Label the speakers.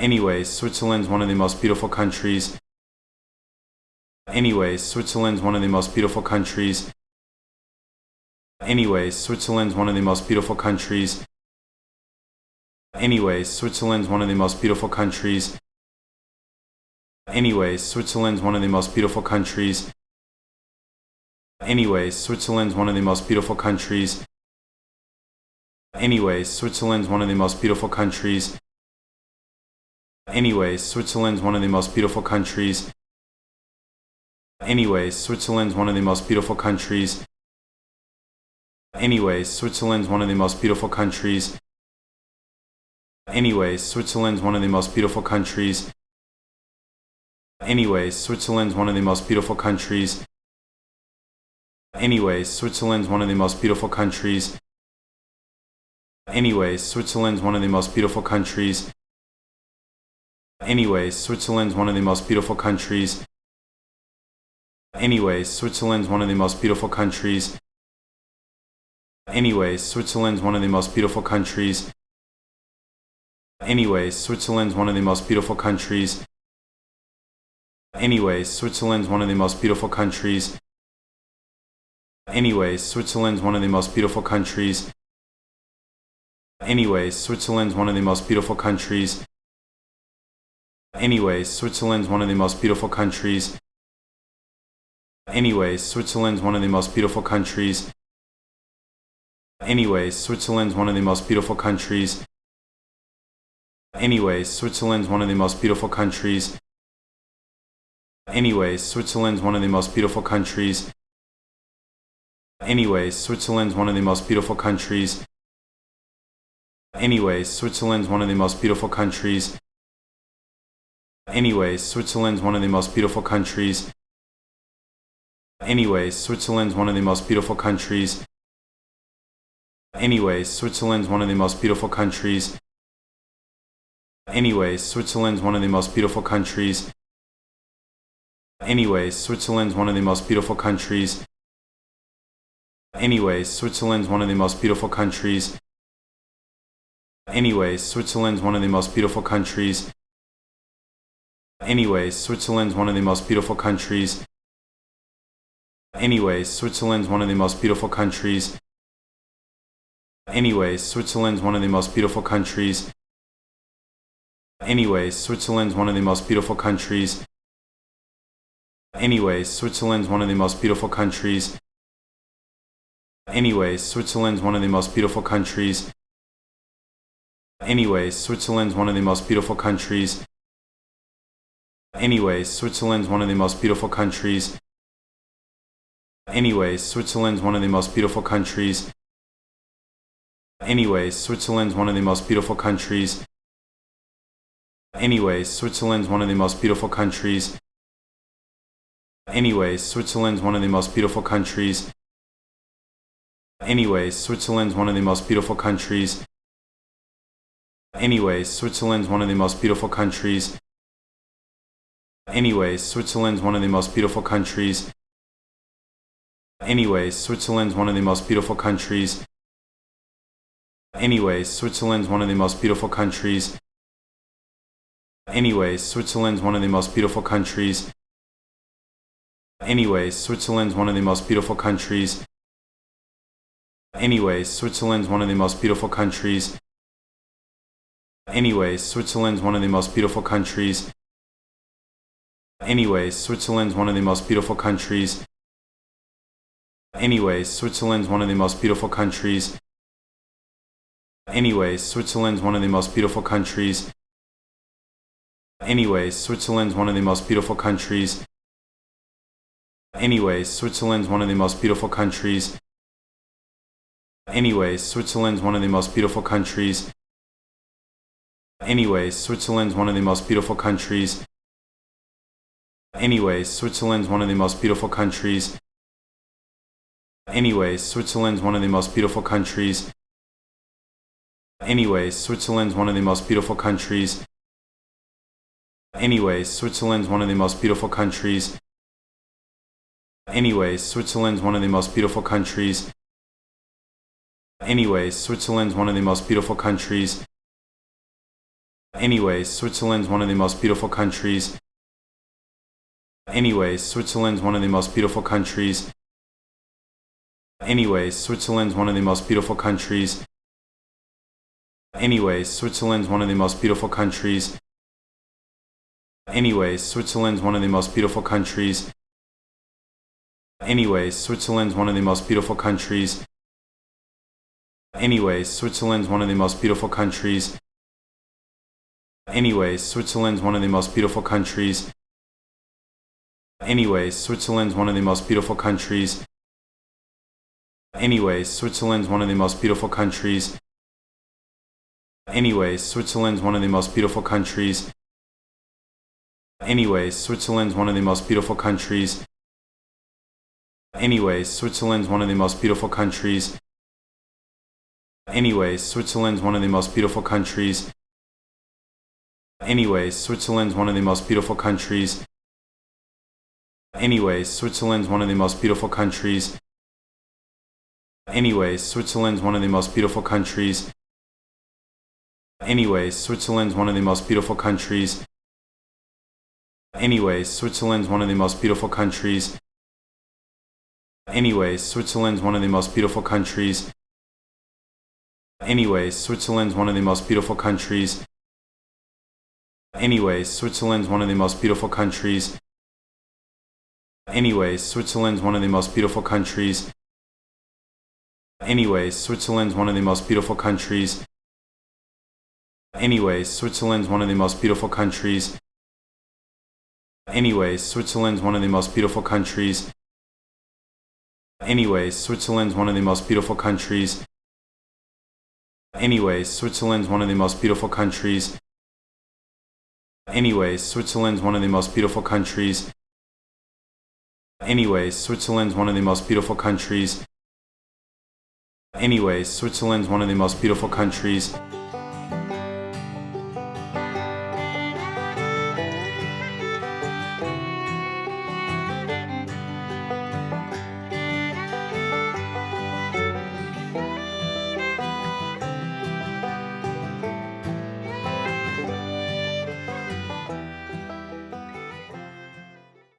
Speaker 1: Anyways, Switzerland's one of the most beautiful countries. Anyways, Switzerland's one of the most beautiful countries. Anyways, Switzerland's one of the most beautiful countries. Anyways, Switzerland's one of the most beautiful countries. Anyways, Switzerland's one of the most beautiful countries. Anyways, Switzerland's one of the most beautiful countries. Anyways, Switzerland's one of the most beautiful countries. Anyways, Switzerland's one of the most beautiful countries. Anyways, Switzerland's one of the most beautiful countries. Anyways, Switzerland's one of the most beautiful countries. Anyways, Switzerland's one of the most beautiful countries. Anyways, Switzerland's one of the most beautiful countries. Anyways, Switzerland's one of the most beautiful countries. Anyways, Switzerland's one of the most beautiful countries. Anyways, Switzerland's one of the most beautiful countries. Anyways, Switzerland's one of the most beautiful countries. Anyways, Switzerland's one of the most beautiful countries. Anyways, Switzerland's one of the most beautiful countries. Anyways, Switzerland's one of the most beautiful countries. Anyways, Switzerland's one of the most beautiful countries. Anyways, Switzerland's one of the most beautiful countries. Anyways, Switzerland's one of the most beautiful countries. Anyways, Switzerland's one of the most beautiful countries. Anyways, Switzerland's one of the most beautiful countries. Anyways, Switzerland's one of the most beautiful countries. Anyways, Switzerland's one of the most beautiful countries. Anyways, Switzerland's one of the most beautiful countries. Anyways, Switzerland's one of the most beautiful countries. Anyways, Switzerland's one of the most beautiful countries. Anyways, Switzerland's one of the most beautiful countries. Anyways, Switzerland's one of the most beautiful countries. Anyways, Switzerland's one of the most beautiful countries. Anyways, Switzerland's one of the most beautiful countries. Anyways, Switzerland's one of the most beautiful countries. Anyways, Switzerland's one of the most beautiful countries. Anyways, Switzerland's one of the most beautiful countries. Anyways, Switzerland's one of the most beautiful countries. Anyways, Switzerland's one of the most beautiful countries. Anyways, Switzerland's one of the most beautiful countries. Anyways, Switzerland's one of the most beautiful countries. Anyways, Switzerland's one of the most beautiful countries. Anyways, Switzerland's one of the most beautiful countries. Anyways, Switzerland's one of the most beautiful countries. Anyways, Switzerland's one of the most beautiful countries. Anyways, Switzerland's one of the most beautiful countries. Anyways, Switzerland's one of the most beautiful countries. Anyways, Switzerland's one of the most beautiful countries. Anyways, Switzerland's one of the most beautiful countries. Anyways, Switzerland's one of the most beautiful countries. Anyways, Switzerland's one of the most beautiful countries. Anyways, Switzerland's one of the most beautiful countries. Anyways, Switzerland's one of the most beautiful countries. Anyways, Switzerland's one of the most beautiful countries. Anyways, Switzerland's one of the most beautiful countries. Anyways, Switzerland's one of the most beautiful countries. Anyways, Switzerland's one of the most beautiful countries. Anyways, Switzerland's one of the most beautiful countries. Anyways, Switzerland's one of the most beautiful countries. Anyways, Switzerland's one of the most beautiful countries. Anyways, Switzerland's one of the most beautiful countries. Anyways, Switzerland's one of the most beautiful countries. Anyways, Switzerland's one of the most beautiful countries. Anyways, Switzerland's one of the most beautiful countries. Anyways, Switzerland's one of the most beautiful countries. Anyways, Switzerland's one of the most beautiful countries. Anyways, Switzerland's one of the most beautiful countries. Anyways, Switzerland's one of the most beautiful countries. Anyways, Switzerland's one of the most beautiful countries. Anyways, Switzerland's one of the most beautiful countries. Anyways, Switzerland's one of the most beautiful countries. Anyways, Switzerland's one of the most beautiful countries. Anyways, Switzerland's one of the most beautiful countries. Anyways, Switzerland's one of the most beautiful countries. Anyways, Switzerland's one of the most beautiful countries. Anyways, Switzerland's one of the most beautiful countries. Anyways, Switzerland's one of the most beautiful countries. Anyways, Switzerland's one of the most beautiful countries. Anyways, Switzerland's one of the most beautiful countries. Anyways, Switzerland's one of the most beautiful countries. Anyways, Switzerland's one of the most beautiful countries. Anyways, Switzerland's one of the most beautiful countries. Anyways, Switzerland's one of the most beautiful countries. Anyways, Switzerland's one of the most beautiful countries. Anyways, Switzerland's one of the most beautiful countries. Anyways, Switzerland's one of the most beautiful countries. Anyways, Switzerland's one of the most beautiful countries. Anyways, Switzerland's one of the most beautiful countries. Anyways, Switzerland's one of the most beautiful countries. Anyways, Switzerland's one of the most beautiful countries. Anyways, Switzerland's one of the most beautiful countries. Anyways, Switzerland's one of the most beautiful countries. Anyways, Switzerland's one of the most beautiful countries. Anyways, Switzerland's one of the most beautiful countries. Anyways, Switzerland's one of the most beautiful countries. Anyways, Switzerland's one of the most beautiful countries. Anyways, Switzerland's one of the most beautiful countries. Anyways, Switzerland's one of the most beautiful countries. Anyways, Switzerland's one of the most beautiful countries. Anyways, Switzerland's one of the most beautiful countries. Anyways, Switzerland's one of the most beautiful countries.